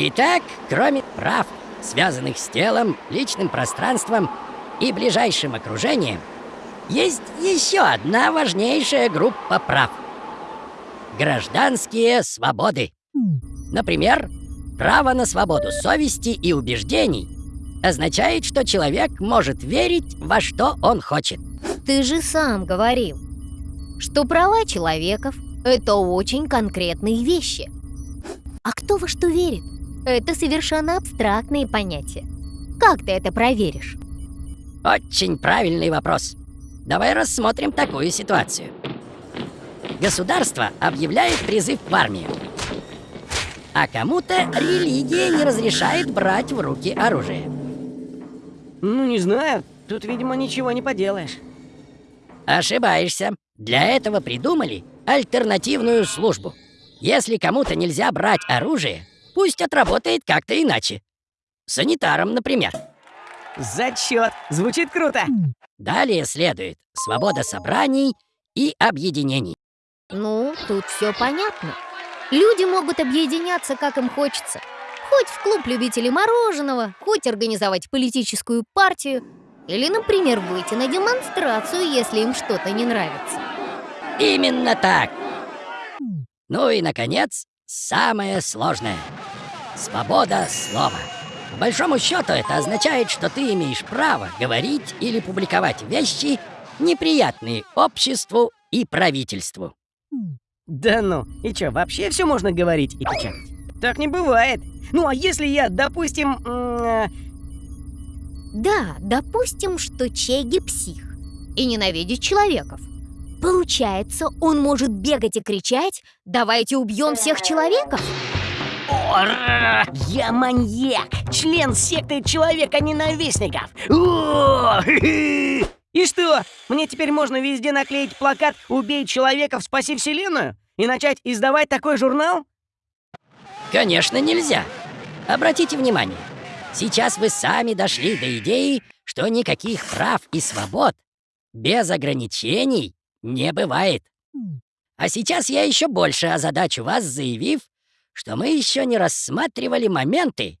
Итак, кроме прав, связанных с телом, личным пространством и ближайшим окружением, есть еще одна важнейшая группа прав. Гражданские свободы. Например, право на свободу совести и убеждений означает, что человек может верить во что он хочет. Ты же сам говорил, что права человеков – это очень конкретные вещи. А кто во что верит? Это совершенно абстрактные понятия. Как ты это проверишь? Очень правильный вопрос. Давай рассмотрим такую ситуацию. Государство объявляет призыв в армию. А кому-то религия не разрешает брать в руки оружие. Ну, не знаю. Тут, видимо, ничего не поделаешь. Ошибаешься. Для этого придумали альтернативную службу. Если кому-то нельзя брать оружие, пусть отработает как-то иначе. Санитаром, например. Зачет! Звучит круто! Далее следует свобода собраний и объединений. Ну, тут все понятно. Люди могут объединяться, как им хочется. Хоть в клуб любителей мороженого, хоть организовать политическую партию, или, например, выйти на демонстрацию, если им что-то не нравится. Именно так. Ну и, наконец, самое сложное. Свобода слова. По большому счету это означает, что ты имеешь право говорить или публиковать вещи, неприятные обществу и правительству. Да ну, и чё, вообще все можно говорить и печатать? Так не бывает. Ну а если я, допустим... Э... Да, допустим, что Чеги псих и ненавидит человеков. Получается, он может бегать и кричать «Давайте убьем всех человеков»? Я маньяк, член секты человека-ненавистников. И что, мне теперь можно везде наклеить плакат «Убей человеков, спаси вселенную» и начать издавать такой журнал? Конечно, нельзя. Обратите внимание, сейчас вы сами дошли до идеи, что никаких прав и свобод без ограничений не бывает. А сейчас я еще больше озадачу вас, заявив, что мы еще не рассматривали моменты,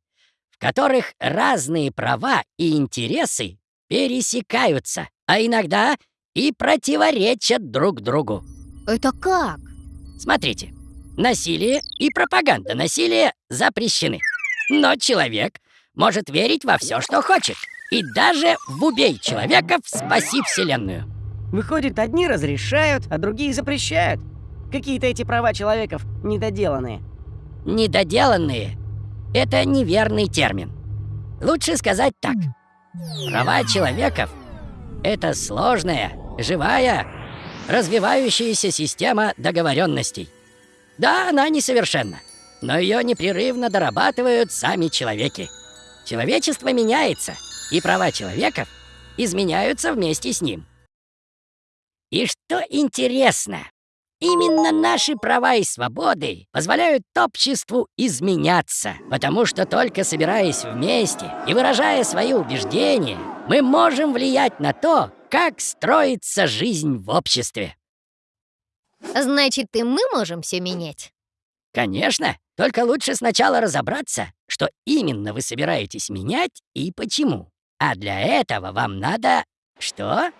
в которых разные права и интересы пересекаются, а иногда и противоречат друг другу. Это как? Смотрите, насилие и пропаганда насилия запрещены. Но человек может верить во все, что хочет. И даже в «Убей человека, спаси Вселенную». Выходит, одни разрешают, а другие запрещают. Какие-то эти права человеков недоделанные. Недоделанные — это неверный термин. Лучше сказать так. Права человеков — это сложная, живая, развивающаяся система договоренностей. Да, она несовершенна, но ее непрерывно дорабатывают сами человеки. Человечество меняется, и права человеков изменяются вместе с ним. И что интересно, именно наши права и свободы позволяют обществу изменяться, потому что только собираясь вместе и выражая свои убеждения, мы можем влиять на то, как строится жизнь в обществе. Значит, и мы можем все менять? Конечно, только лучше сначала разобраться, что именно вы собираетесь менять и почему. А для этого вам надо... что?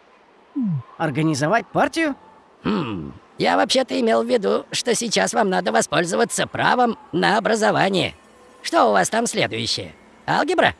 Организовать партию? Хм, я вообще-то имел в виду, что сейчас вам надо воспользоваться правом на образование. Что у вас там следующее? Алгебра?